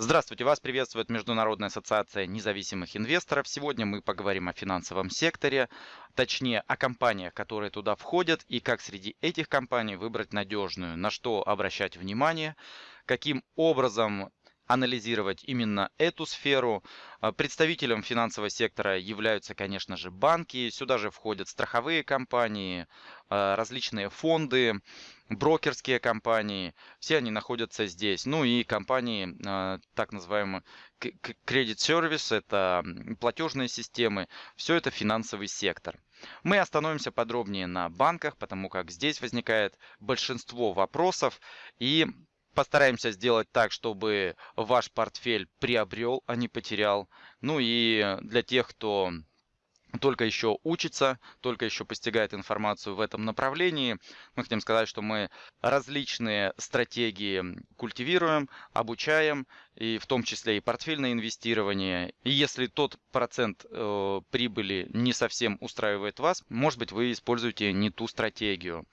Здравствуйте, вас приветствует Международная ассоциация независимых инвесторов. Сегодня мы поговорим о финансовом секторе, точнее о компаниях, которые туда входят и как среди этих компаний выбрать надежную, на что обращать внимание, каким образом анализировать именно эту сферу. А, представителем финансового сектора являются, конечно же, банки. Сюда же входят страховые компании, а, различные фонды, брокерские компании. Все они находятся здесь. Ну и компании, а, так называемые Credit Service, это платежные системы. Все это финансовый сектор. Мы остановимся подробнее на банках, потому как здесь возникает большинство вопросов. И Постараемся сделать так, чтобы ваш портфель приобрел, а не потерял. Ну и для тех, кто только еще учится, только еще постигает информацию в этом направлении. Мы хотим сказать, что мы различные стратегии культивируем, обучаем, и в том числе и портфельное инвестирование. И если тот процент э, прибыли не совсем устраивает вас, может быть вы используете не ту стратегию.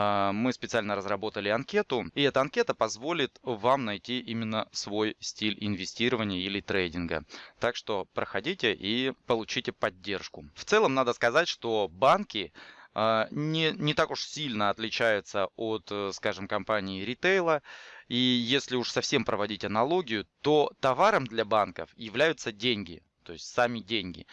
А, мы специально разработали анкету, и эта анкета позволит вам найти именно свой стиль инвестирования или трейдинга. Так что проходите и получите поддержку. В целом надо сказать, что банки а, не, не так уж сильно отличаются от, э, скажем, компании ритейла. И если уж совсем проводить аналогию, то товаром для банков являются деньги, то есть сами деньги.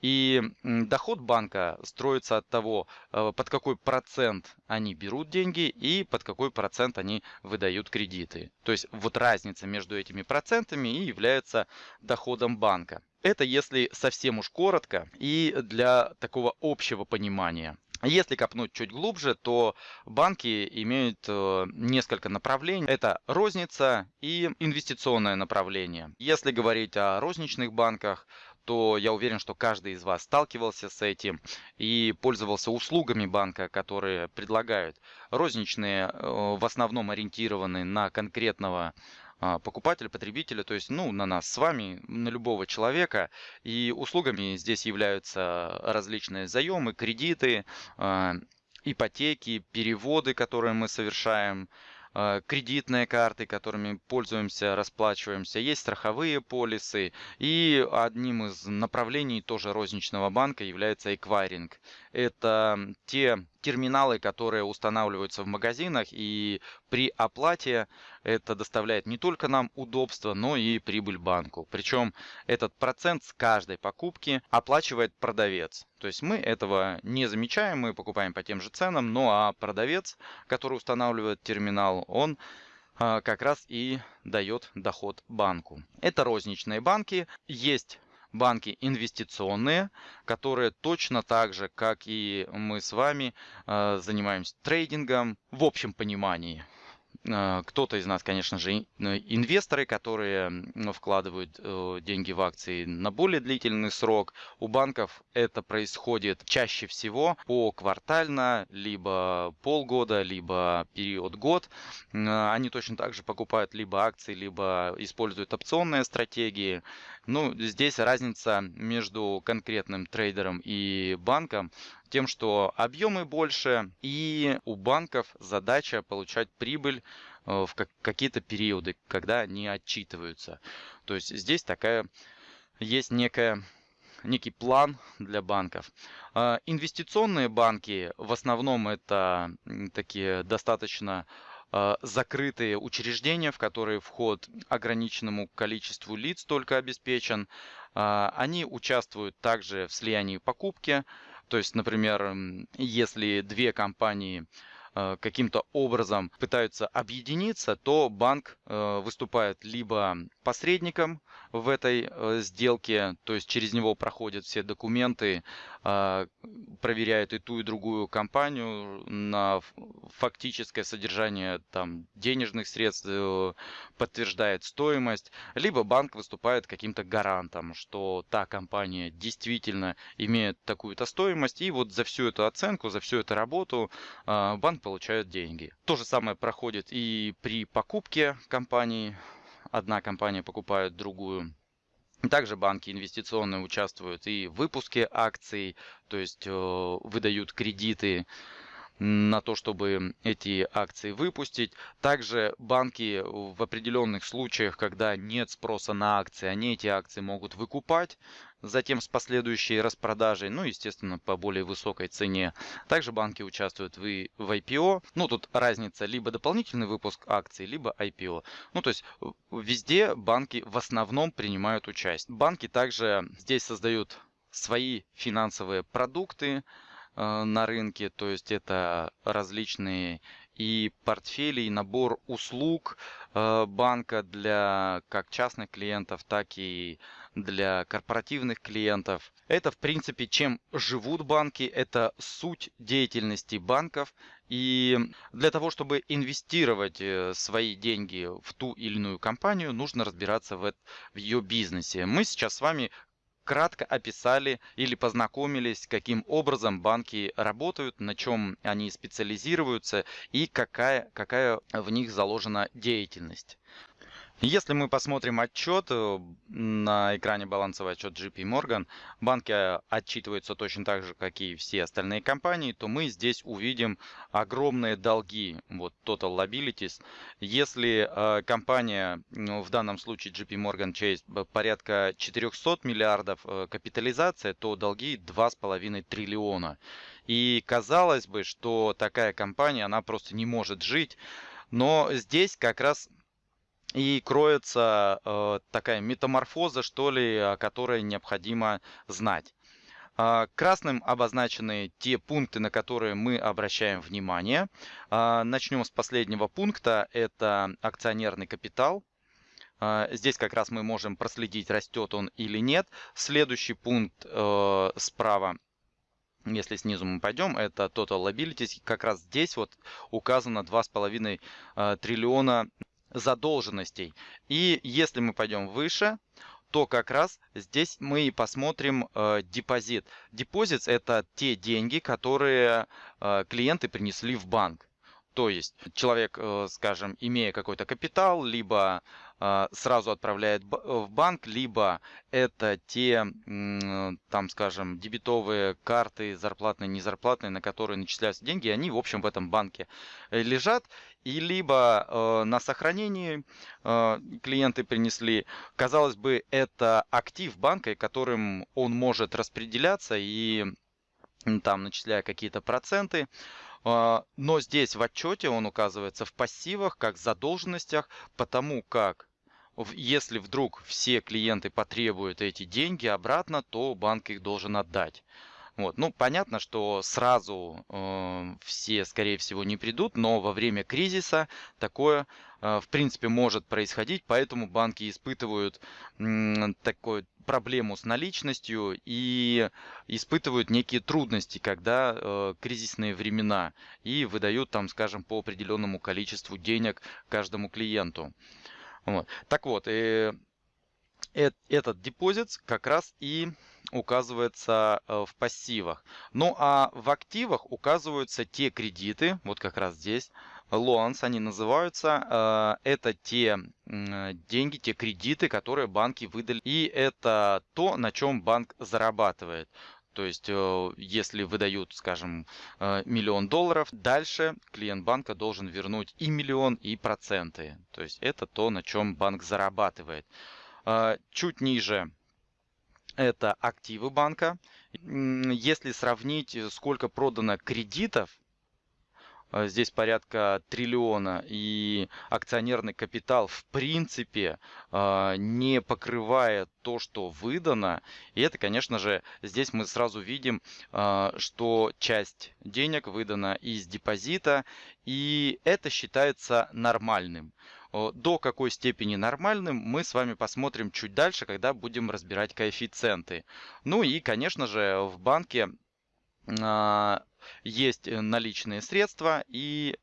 И доход банка строится от того, э, под какой процент они берут деньги и под какой процент они выдают кредиты. То есть вот разница между этими процентами и является доходом банка. Это если совсем уж коротко и для такого общего понимания. Если копнуть чуть глубже, то банки имеют э, несколько направлений. Это розница и инвестиционное направление. Если говорить о розничных банках, то я уверен, что каждый из вас сталкивался с этим и пользовался услугами банка, которые предлагают. Розничные э, в основном ориентированы на конкретного а, покупателя, потребителя, то есть ну, на нас с вами, на любого человека. И услугами здесь являются различные заемы, кредиты, а, ипотеки, переводы, которые мы совершаем, кредитные карты, которыми пользуемся, расплачиваемся, есть страховые полисы. И одним из направлений тоже розничного банка является эквайринг. Это те терминалы, которые устанавливаются в магазинах, и при оплате это доставляет не только нам удобство, но и прибыль банку. Причем этот процент с каждой покупки оплачивает продавец. То есть мы этого не замечаем, мы покупаем по тем же ценам, ну а продавец, который устанавливает терминал, он а, как раз и дает доход банку. Это розничные банки. Есть банки инвестиционные, которые точно так же, как и мы с вами, э, занимаемся трейдингом в общем понимании. Э, кто-то из нас, конечно же, инвесторы, которые вкладывают э, деньги в акции на более длительный срок. У банков это происходит чаще всего по квартально, либо полгода, либо период год. Э, они точно так же покупают либо акции, либо используют опционные стратегии. Ну, здесь разница между конкретным трейдером и банком тем, что объемы больше, и у банков задача получать прибыль э, в какие-то периоды, когда они отчитываются. То есть здесь такая есть некая некий план для банков. А, инвестиционные банки в основном это такие достаточно закрытые учреждения, в которые вход ограниченному количеству лиц только обеспечен. А, они участвуют также в слиянии покупки. То есть, например, если две компании каким-то образом пытаются объединиться, то банк э, выступает либо посредником в этой э, сделке, то есть через него проходят все документы, проверяет и ту, и другую компанию на фактическое содержание там, денежных средств, подтверждает стоимость, либо банк выступает каким-то гарантом, что та компания действительно имеет такую-то стоимость, и вот за всю эту оценку, за всю эту работу банк получают деньги. То же самое проходит и при покупке компании. Одна компания покупает другую. Также банки инвестиционные участвуют и в выпуске акций, то есть э, выдают кредиты на то, чтобы эти акции выпустить. Также банки в определенных случаях, когда нет спроса на акции, они эти акции могут выкупать, затем с последующей распродажей, ну, естественно, по более высокой цене. Также банки участвуют в, в IPO. Ну, тут разница либо дополнительный выпуск акций, либо IPO. Ну, то есть везде банки в основном принимают участие. Банки также здесь создают свои финансовые продукты, Э, на рынке, то есть это различные и портфели, и набор услуг э, банка для как частных клиентов, так и для корпоративных клиентов. Это, в принципе, чем живут банки, это суть деятельности банков. И для того, чтобы инвестировать э, свои деньги в ту или иную компанию, нужно разбираться в, в ее бизнесе. Мы сейчас с вами кратко описали или познакомились, каким образом банки работают, на чем они специализируются и какая, какая в них заложена деятельность. Если мы посмотрим отчет, э, на экране балансовый отчет JP Morgan, банки отчитываются точно так же, как и все остальные компании, то мы здесь увидим огромные долги, вот total liabilities. Если э, компания, ну, в данном случае JP Morgan Chase, порядка 400 миллиардов э, капитализация, то долги 2,5 триллиона. И казалось бы, что такая компания, она просто не может жить, но здесь как раз и кроется э, такая метаморфоза, что ли, которой необходимо знать. Э, красным обозначены те пункты, на которые мы обращаем внимание. Э, начнем с последнего пункта, это акционерный капитал. Э, здесь как раз мы можем проследить, растет он или нет. Следующий пункт э, справа если снизу мы пойдем, это Total Liabilities. Как раз здесь вот указано 2,5 э, триллиона задолженностей. И если мы пойдем выше, то как раз здесь мы посмотрим э, депозит. Депозит это те деньги, которые э, клиенты принесли в банк. То есть человек, э, скажем, имея какой-то капитал, либо сразу отправляет в банк, либо это те, там, скажем, дебетовые карты, зарплатные, незарплатные, на которые начисляются деньги, они, в общем, в этом банке э, лежат, и либо на сохранении клиенты принесли, казалось бы, это актив банка, которым он может распределяться и там начисляя какие-то проценты, а, но здесь в отчете он указывается в пассивах, как задолженностях, потому как если вдруг все клиенты потребуют эти деньги обратно, то банк их должен отдать. Вот. Ну, понятно, что сразу э, все, скорее всего, не придут, но во время кризиса такое, э, в принципе, может происходить, поэтому банки испытывают э, такой проблему с наличностью и испытывают некие трудности, когда э, кризисные времена и выдают там, скажем, по определенному количеству денег каждому клиенту. Вот. Так вот, э, э, этот депозит как раз и указывается э, в пассивах. Ну а в активах указываются те кредиты, вот как раз здесь, loans они называются. Э, это те деньги, те кредиты, которые банки выдали. И это то, на чем банк зарабатывает. То есть, э, если выдают, скажем, миллион долларов, дальше клиент банка должен вернуть и миллион, и проценты. То есть, это то, на чем банк зарабатывает. Чуть ниже это активы банка. Если сравнить, э, сколько продано кредитов, э, здесь порядка триллиона, и акционерный капитал в принципе э, не покрывает то, что выдано. И это, конечно же, здесь мы сразу видим, что часть денег выдана из депозита, и это считается нормальным. До какой степени нормальным мы с вами посмотрим чуть дальше, когда будем разбирать коэффициенты. Ну и, конечно же, в банке есть наличные средства и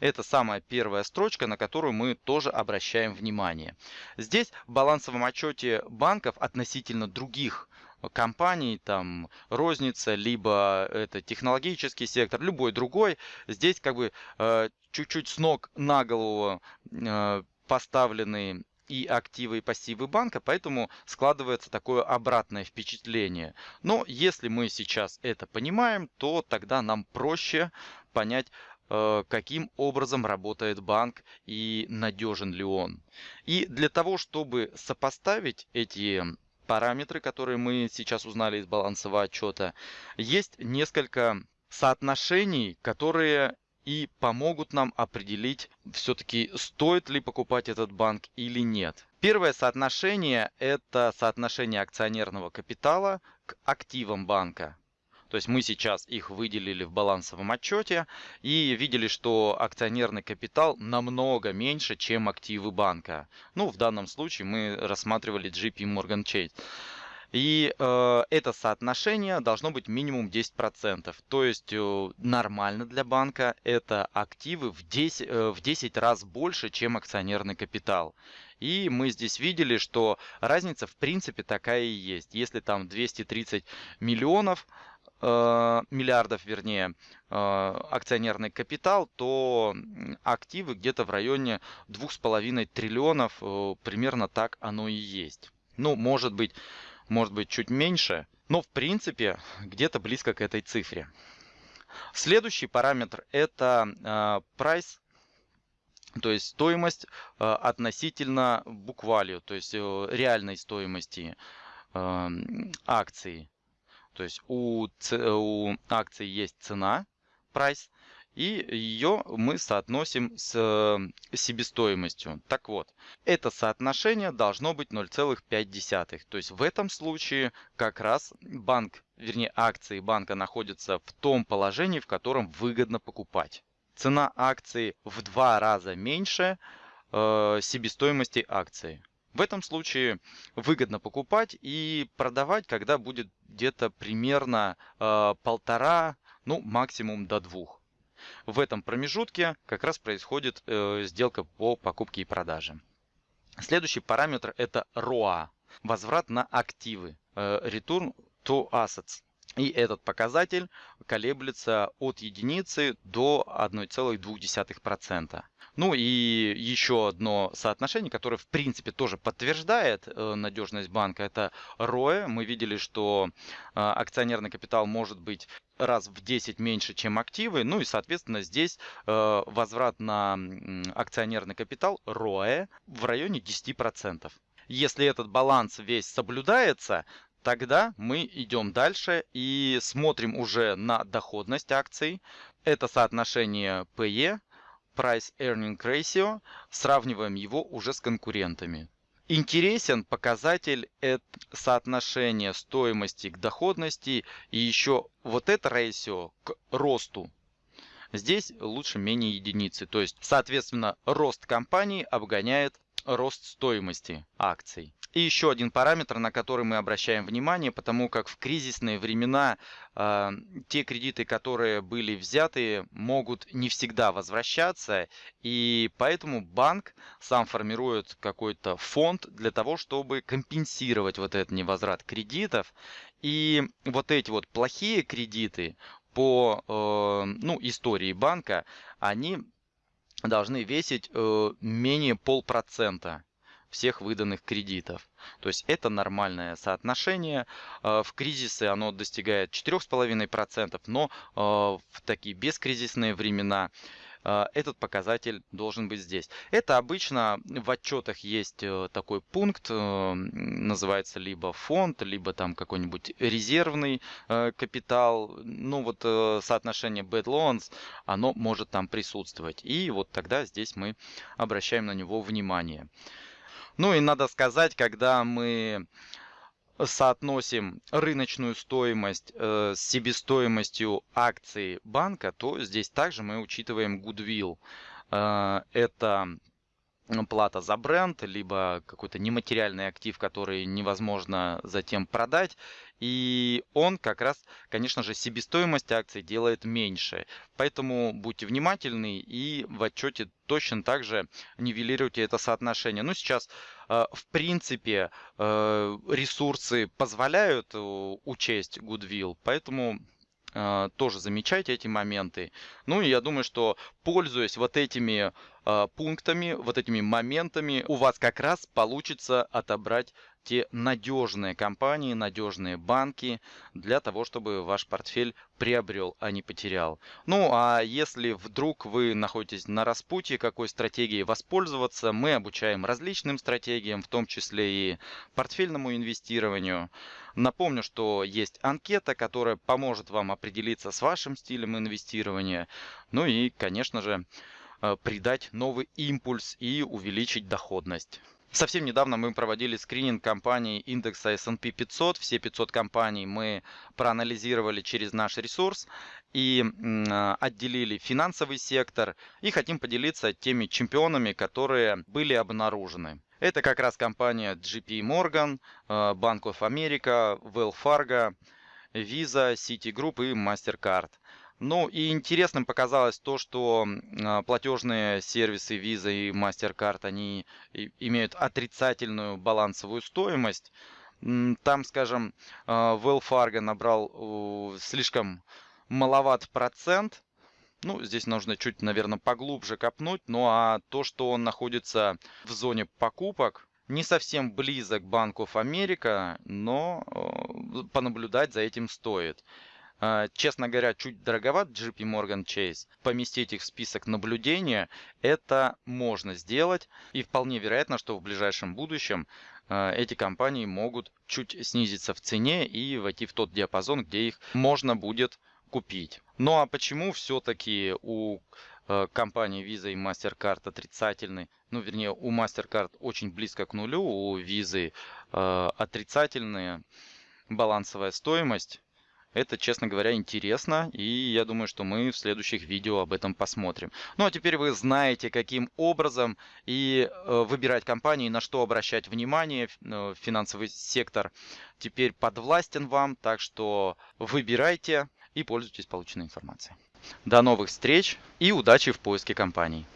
это самая первая строчка, на которую мы тоже обращаем внимание. Здесь в балансовом отчете банков относительно других компаний, там розница, либо это технологический сектор, любой другой. Здесь как бы э, чуть-чуть с ног на голову э, поставлены и активы, и пассивы банка, поэтому складывается такое обратное впечатление. Но если мы сейчас это понимаем, то тогда нам проще понять, э, каким образом работает банк и надежен ли он. И для того, чтобы сопоставить эти параметры, которые мы сейчас узнали из балансового отчета, есть несколько соотношений, которые и помогут нам определить, все-таки стоит ли покупать этот банк или нет. Первое соотношение – это соотношение акционерного капитала к активам банка. То есть мы сейчас их выделили в балансовом отчете и видели, что акционерный капитал намного меньше, чем активы банка. Ну, в данном случае мы рассматривали JP Morgan Chase. И э, это соотношение должно быть минимум 10%. То есть э, нормально для банка это активы в 10, э, в 10 раз больше, чем акционерный капитал. И мы здесь видели, что разница в принципе такая и есть. Если там 230 миллионов, э, миллиардов, вернее, э, акционерный капитал, то активы где-то в районе 2,5 триллионов, э, примерно так оно и есть. Ну, может быть, может быть чуть меньше, но в принципе где-то близко к этой цифре. Следующий параметр это э, price, то есть стоимость э, относительно буквалью, то есть э, реальной стоимости акции. То есть у, у акции есть цена, price, и ее мы соотносим с э, себестоимостью. Так вот, это соотношение должно быть 0,5. То есть в этом случае как раз банк, вернее акции банка находятся в том положении, в котором выгодно покупать. Цена акции в два раза меньше э, себестоимости акции. В этом случае выгодно покупать и продавать, когда будет где-то примерно э, полтора, ну максимум до двух. В этом промежутке как раз происходит э, сделка по покупке и продаже. Следующий параметр это ROA, возврат на активы, э, Return to Assets. И этот показатель колеблется от единицы до 1,2%. Ну и еще одно соотношение, которое в принципе тоже подтверждает э, надежность банка, это ROE. Мы видели, что э, акционерный капитал может быть раз в 10 меньше, чем активы. Ну и, соответственно, здесь э, возврат на акционерный капитал ROE в районе 10%. Если этот баланс весь соблюдается, тогда мы идем дальше и смотрим уже на доходность акций. Это соотношение PE, Price Earning Ratio, сравниваем его уже с конкурентами. Интересен показатель это соотношение стоимости к доходности и еще вот это ratio к росту. Здесь лучше менее единицы. То есть, соответственно, рост компании обгоняет рост стоимости акций. И еще один параметр, на который мы обращаем внимание, потому как в кризисные времена э, те кредиты, которые были взяты, могут не всегда возвращаться, и поэтому банк сам формирует какой-то фонд для того, чтобы компенсировать вот этот невозврат кредитов. И вот эти вот плохие кредиты по э, ну, истории банка, они должны весить э, менее полпроцента всех выданных кредитов. То есть это нормальное соотношение. Э, в кризисы оно достигает 4,5%, но э, в такие бескризисные времена э, этот показатель должен быть здесь. Это обычно в отчетах есть такой пункт, называется либо фонд, либо там какой-нибудь резервный капитал. Ну вот соотношение bad loans, оно может там присутствовать. И вот тогда здесь мы обращаем на него внимание. Ну и надо сказать, когда мы соотносим рыночную стоимость э, с себестоимостью акций банка, то здесь также мы учитываем goodwill. Э, это плата за бренд, либо какой-то нематериальный актив, который невозможно затем продать. И он как раз, конечно же, себестоимость акций делает меньше. Поэтому будьте внимательны и в отчете точно так же нивелируйте это соотношение. Ну, сейчас, э, в принципе, э, ресурсы позволяют э, учесть Goodwill, поэтому тоже замечайте эти моменты. Ну и я думаю, что пользуясь вот этими пунктами, вот этими моментами у вас как раз получится отобрать те надежные компании, надежные банки для того, чтобы ваш портфель приобрел, а не потерял. Ну, а если вдруг вы находитесь на распутье, какой стратегией воспользоваться, мы обучаем различным стратегиям, в том числе и портфельному инвестированию. Напомню, что есть анкета, которая поможет вам определиться с вашим стилем инвестирования. Ну и, конечно же, э, придать новый импульс и увеличить доходность. Совсем недавно мы проводили скрининг компаний индекса S&P 500. Все 500 компаний мы проанализировали через наш ресурс и а, отделили финансовый сектор. И хотим поделиться теми чемпионами, которые были обнаружены. Это как раз компания JP Morgan, а, Bank of America, Wells Fargo, Visa, Citigroup и MasterCard. Ну и интересным показалось то, что а, платежные сервисы Visa и MasterCard, они имеют отрицательную балансовую стоимость. Там, скажем, а, Wells Fargo набрал слишком маловат процент. Ну, здесь нужно чуть, наверное, поглубже копнуть. Ну а то, что он находится в зоне покупок, не совсем близок к Банку Америка, но э, понаблюдать за этим стоит. А, честно говоря, чуть дороговат JP Morgan Chase. Поместить их в список наблюдения, это можно сделать. И вполне вероятно, что в ближайшем будущем а, эти компании могут чуть снизиться в цене и войти в тот диапазон, где их можно будет купить. Ну а почему все-таки у а, компании Visa и MasterCard отрицательный, ну вернее у MasterCard очень близко к нулю, у Visa отрицательная балансовая стоимость это, честно говоря, интересно, и я думаю, что мы в следующих видео об этом посмотрим. Ну а теперь вы знаете, каким образом и э, выбирать компании, на что обращать внимание. Э, финансовый сектор теперь подвластен вам, так что выбирайте и пользуйтесь полученной информацией. До новых встреч и удачи в поиске компаний.